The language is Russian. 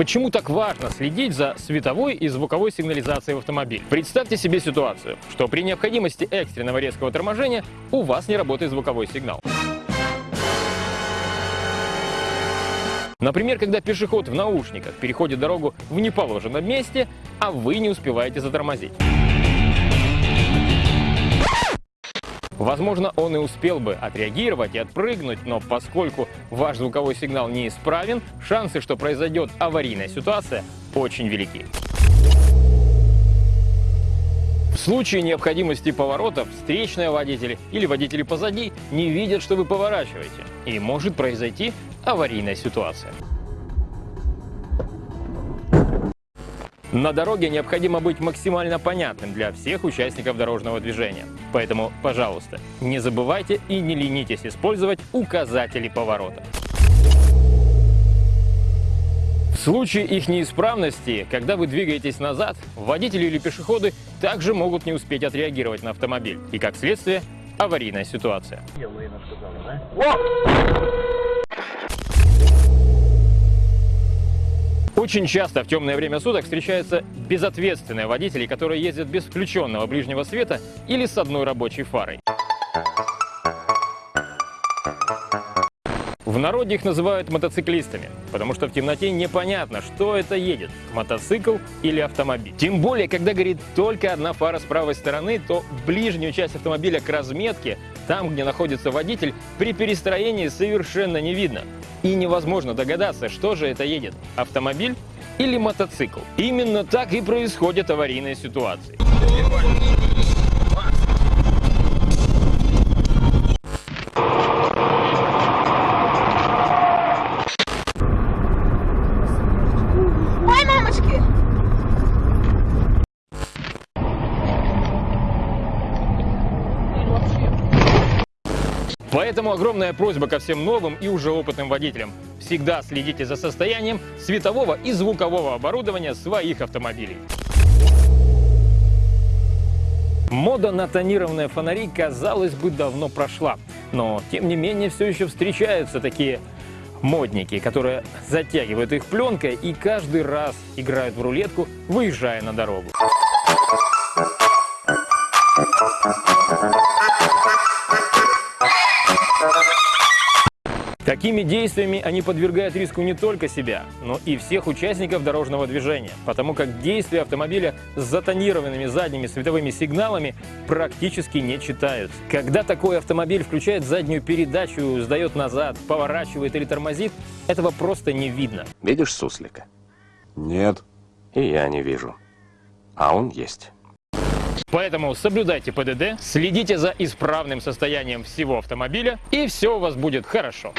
Почему так важно следить за световой и звуковой сигнализацией в автомобиле? Представьте себе ситуацию, что при необходимости экстренного резкого торможения у вас не работает звуковой сигнал. Например, когда пешеход в наушниках переходит дорогу в неположенном месте, а вы не успеваете затормозить. Возможно, он и успел бы отреагировать и отпрыгнуть, но поскольку ваш звуковой сигнал неисправен, шансы, что произойдет аварийная ситуация, очень велики. В случае необходимости поворотов встречные водители или водители позади не видят, что вы поворачиваете, и может произойти аварийная ситуация. На дороге необходимо быть максимально понятным для всех участников дорожного движения. Поэтому, пожалуйста, не забывайте и не ленитесь использовать указатели поворота. В случае их неисправности, когда вы двигаетесь назад, водители или пешеходы также могут не успеть отреагировать на автомобиль. И как следствие, аварийная ситуация. Очень часто в темное время суток встречаются безответственные водители, которые ездят без включенного ближнего света или с одной рабочей фарой. В народе их называют мотоциклистами, потому что в темноте непонятно, что это едет – мотоцикл или автомобиль. Тем более, когда горит только одна фара с правой стороны, то ближнюю часть автомобиля к разметке, там, где находится водитель, при перестроении совершенно не видно. И невозможно догадаться, что же это едет – автомобиль или мотоцикл. Именно так и происходят аварийные ситуации. Поэтому огромная просьба ко всем новым и уже опытным водителям. Всегда следите за состоянием светового и звукового оборудования своих автомобилей. Мода на тонированные фонари, казалось бы, давно прошла. Но, тем не менее, все еще встречаются такие модники, которые затягивают их пленкой и каждый раз играют в рулетку, выезжая на дорогу. Такими действиями они подвергают риску не только себя, но и всех участников дорожного движения, потому как действия автомобиля с затонированными задними световыми сигналами практически не читаются. Когда такой автомобиль включает заднюю передачу, сдает назад, поворачивает или тормозит, этого просто не видно. Видишь суслика? Нет. И я не вижу. А он есть. Поэтому соблюдайте ПДД, следите за исправным состоянием всего автомобиля, и все у вас будет хорошо.